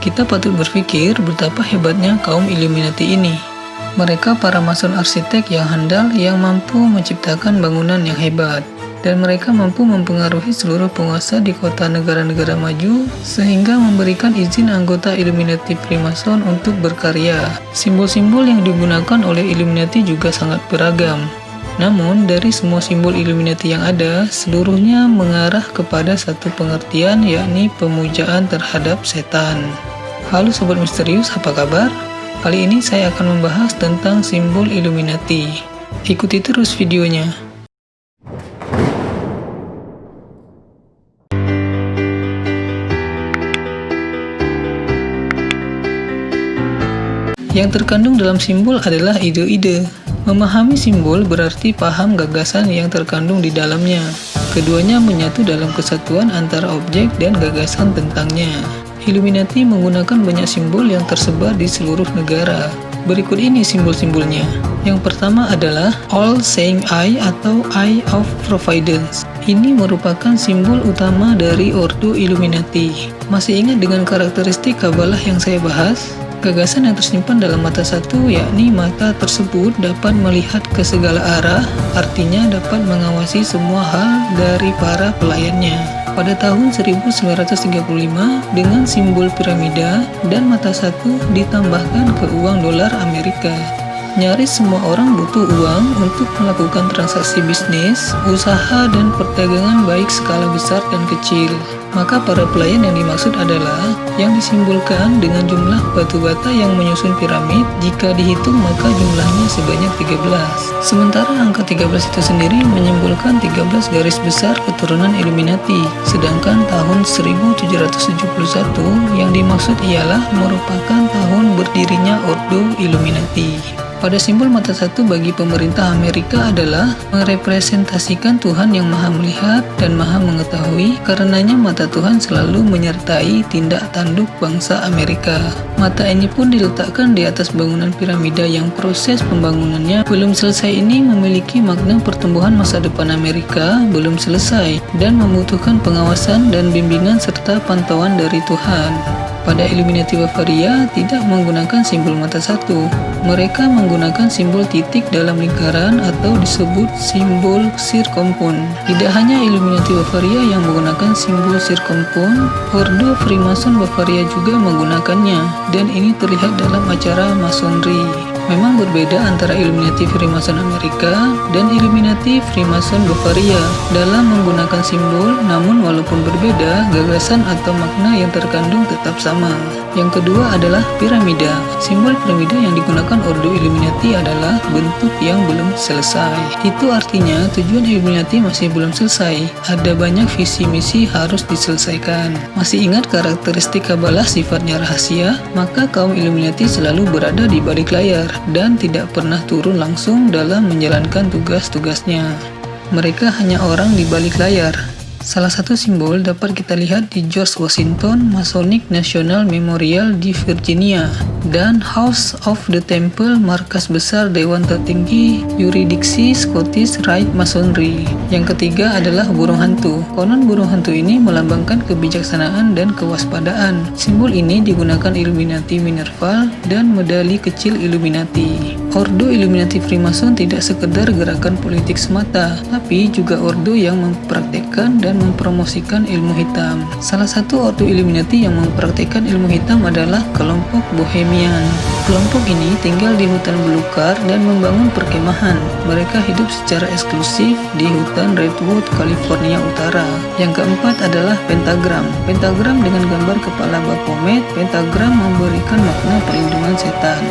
Kita patut berpikir betapa hebatnya kaum Illuminati ini. Mereka para mason arsitek yang handal yang mampu menciptakan bangunan yang hebat dan mereka mampu mempengaruhi seluruh penguasa di kota negara-negara maju sehingga memberikan izin anggota Illuminati Freemason untuk berkarya. Simbol-simbol yang digunakan oleh Illuminati juga sangat beragam. Namun, dari semua simbol Illuminati yang ada, seluruhnya mengarah kepada satu pengertian yakni pemujaan terhadap setan. Halo Sobat Misterius, apa kabar? Kali ini saya akan membahas tentang simbol Illuminati. Ikuti terus videonya. Yang terkandung dalam simbol adalah ide-ide. Memahami simbol berarti paham gagasan yang terkandung di dalamnya. Keduanya menyatu dalam kesatuan antara objek dan gagasan tentangnya. Illuminati menggunakan banyak simbol yang tersebar di seluruh negara. Berikut ini simbol-simbolnya. Yang pertama adalah All Saying Eye atau Eye of Providence. Ini merupakan simbol utama dari Ordo Illuminati. Masih ingat dengan karakteristik Kabalah yang saya bahas? Gagasan yang tersimpan dalam mata satu, yakni mata tersebut dapat melihat ke segala arah, artinya dapat mengawasi semua hal dari para pelayannya pada tahun 1935 dengan simbol piramida dan mata satu ditambahkan ke uang dolar Amerika. Nyaris semua orang butuh uang untuk melakukan transaksi bisnis, usaha, dan perdagangan baik skala besar dan kecil. Maka para pelayan yang dimaksud adalah yang disimbolkan dengan jumlah batu bata yang menyusun piramid. Jika dihitung maka jumlahnya sebanyak 13. Sementara angka 13 itu sendiri menyimbolkan 13 garis besar keturunan Illuminati. Sedangkan tahun 1771 yang dimaksud ialah merupakan tahun berdirinya Ordo Illuminati. Pada simbol mata satu bagi pemerintah Amerika adalah merepresentasikan Tuhan yang maha melihat dan maha mengetahui karenanya mata Tuhan selalu menyertai tindak tanduk bangsa Amerika. Mata ini pun diletakkan di atas bangunan piramida yang proses pembangunannya belum selesai ini memiliki makna pertumbuhan masa depan Amerika belum selesai dan membutuhkan pengawasan dan bimbingan serta pantauan dari Tuhan. Pada Illuminati Bavaria tidak menggunakan simbol mata satu. Mereka menggunakan simbol titik dalam lingkaran atau disebut simbol sirkumpun. Tidak hanya Illuminati Bavaria yang menggunakan simbol sirkumpun, Ordo Freemason Bavaria juga menggunakannya, dan ini terlihat dalam acara masonry. Memang berbeda antara Illuminati Freemason Amerika dan Illuminati Freemason Bavaria dalam menggunakan simbol, namun walaupun berbeda, gagasan atau makna yang terkandung tetap sama. Yang kedua adalah piramida. Simbol piramida yang digunakan Ordo Illuminati adalah bentuk yang belum selesai. Itu artinya tujuan Illuminati masih belum selesai. Ada banyak visi misi harus diselesaikan. Masih ingat karakteristik Kabalah sifatnya rahasia? Maka kaum Illuminati selalu berada di balik layar dan tidak pernah turun langsung dalam menjalankan tugas-tugasnya. Mereka hanya orang di balik layar, Salah satu simbol dapat kita lihat di George Washington Masonic National Memorial di Virginia dan House of the Temple markas besar Dewan Tertinggi Yuridiksi Scottish Rite Masonry. Yang ketiga adalah burung hantu. Konon burung hantu ini melambangkan kebijaksanaan dan kewaspadaan. Simbol ini digunakan Illuminati Minerval dan medali kecil Illuminati. Ordo Illuminati Freemason tidak sekedar gerakan politik semata, tapi juga ordo yang mempraktekkan dan mempromosikan ilmu hitam. Salah satu ordo Illuminati yang mempraktikkan ilmu hitam adalah kelompok Bohemian. Kelompok ini tinggal di hutan belukar dan membangun perkemahan. Mereka hidup secara eksklusif di hutan Redwood, California Utara. Yang keempat adalah pentagram. Pentagram dengan gambar kepala Baphomet, pentagram memberikan makna perlindungan setan.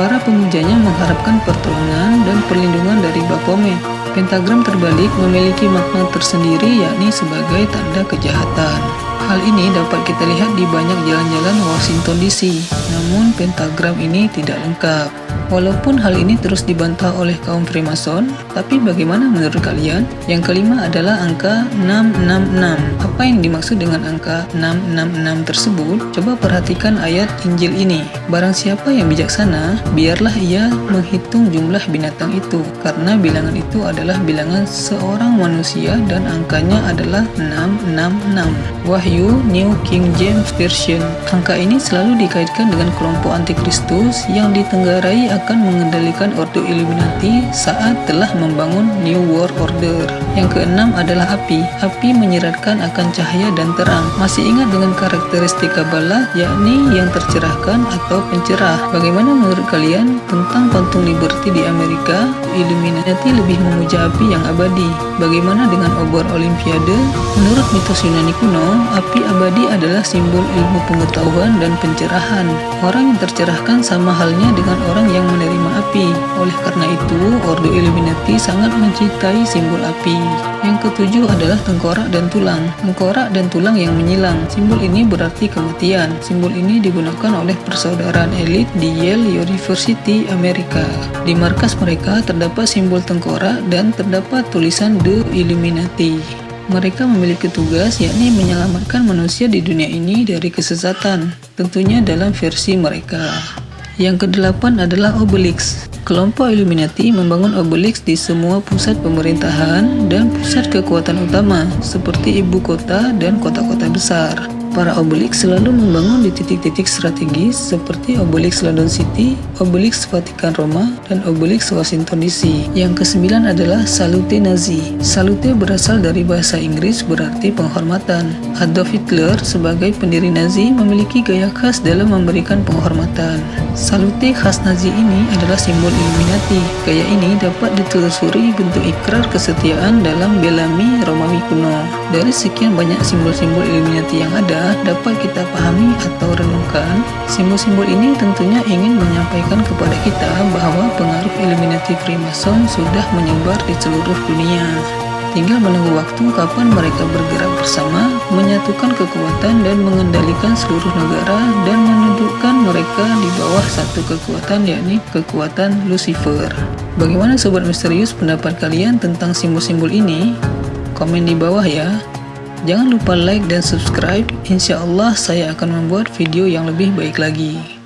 Para pemujanya mengharapkan pertolongan dan perlindungan dari Baphomet. Pentagram terbalik memiliki makna tersendiri yakni sebagai tanda kejahatan. Hal ini dapat kita lihat di banyak jalan-jalan Washington DC, namun pentagram ini tidak lengkap. Walaupun hal ini terus dibantah oleh kaum Freemason, tapi bagaimana menurut kalian? Yang kelima adalah angka 666. Apa yang dimaksud dengan angka 666 tersebut? Coba perhatikan ayat Injil ini. Barang siapa yang bijaksana, biarlah ia menghitung jumlah binatang itu, karena bilangan itu adalah bilangan seorang manusia dan angkanya adalah 666. Wahyu New King James Version. Angka ini selalu dikaitkan dengan kelompok antikristus yang ditenggarai akan mengendalikan Ordo Illuminati saat telah membangun New World Order. Yang keenam adalah api. Api menyeratkan akan cahaya dan terang. Masih ingat dengan karakteristik Kabbalah, yakni yang tercerahkan atau pencerah. Bagaimana menurut kalian tentang Quantum Liberty di Amerika? Illuminati lebih memuja api yang abadi. Bagaimana dengan obor Olimpiade? Menurut mitos Yunani kuno, api abadi adalah simbol ilmu pengetahuan dan pencerahan. Orang yang tercerahkan sama halnya dengan orang yang menerima api. Oleh karena itu, Ordo Illuminati sangat mencintai simbol api. Yang ketujuh adalah tengkorak dan tulang. Tengkorak dan tulang yang menyilang. Simbol ini berarti kematian. Simbol ini digunakan oleh persaudaraan elit di Yale University, Amerika. Di markas mereka terdapat simbol tengkorak dan terdapat tulisan The Illuminati. Mereka memiliki tugas yakni menyelamatkan manusia di dunia ini dari kesesatan, tentunya dalam versi mereka. Yang kedelapan adalah Obelix. Kelompok Illuminati membangun Obelix di semua pusat pemerintahan dan pusat kekuatan utama, seperti ibu kota dan kota-kota besar. Para Obelix selalu membangun di titik-titik strategis seperti Obelix London City, Obelix Vatikan Roma, dan Obelix Washington DC. Yang kesembilan adalah Salute Nazi. Salute berasal dari bahasa Inggris berarti penghormatan. Adolf Hitler sebagai pendiri Nazi memiliki gaya khas dalam memberikan penghormatan. Salute khas Nazi ini adalah simbol Illuminati. Gaya ini dapat ditelusuri bentuk ikrar kesetiaan dalam Bellamy Romawi kuno. Dari sekian banyak simbol-simbol Illuminati yang ada, dapat kita pahami atau renungkan, simbol-simbol ini tentunya ingin menyampaikan kepada kita bahwa pengaruh Illuminati Freemason sudah menyebar di seluruh dunia. Tinggal menunggu waktu kapan mereka bergerak bersama, menyatukan kekuatan dan mengendalikan seluruh negara dan menundukkan mereka di bawah satu kekuatan yakni kekuatan Lucifer. Bagaimana Sobat Misterius pendapat kalian tentang simbol-simbol ini? Komen di bawah ya. Jangan lupa like dan subscribe, insya Allah saya akan membuat video yang lebih baik lagi.